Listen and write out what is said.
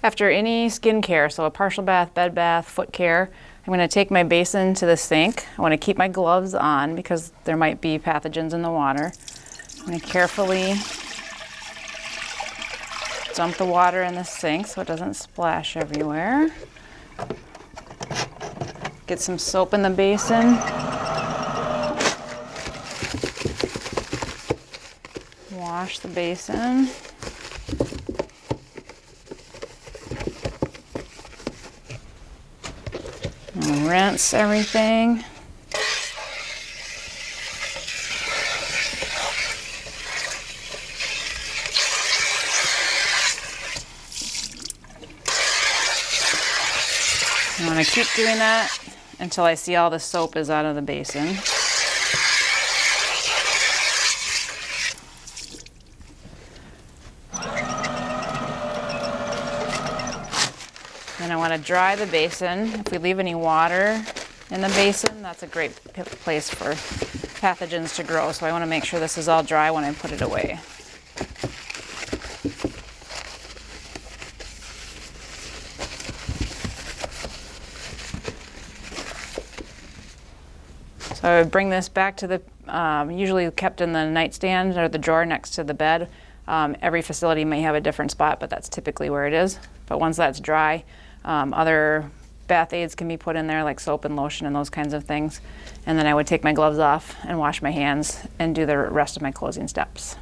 After any skincare, so a partial bath, bed bath, foot care, I'm going to take my basin to the sink. I want to keep my gloves on because there might be pathogens in the water. I'm going to carefully dump the water in the sink so it doesn't splash everywhere. Get some soap in the basin. Wash the basin. And rinse everything. I want to keep doing that until I see all the soap is out of the basin. I want to dry the basin. If we leave any water in the basin, that's a great place for pathogens to grow. So I want to make sure this is all dry when I put it away. So I would bring this back to the, um, usually kept in the nightstand or the drawer next to the bed. Um, every facility may have a different spot, but that's typically where it is. But once that's dry, um, other bath aids can be put in there like soap and lotion and those kinds of things. And then I would take my gloves off and wash my hands and do the rest of my closing steps.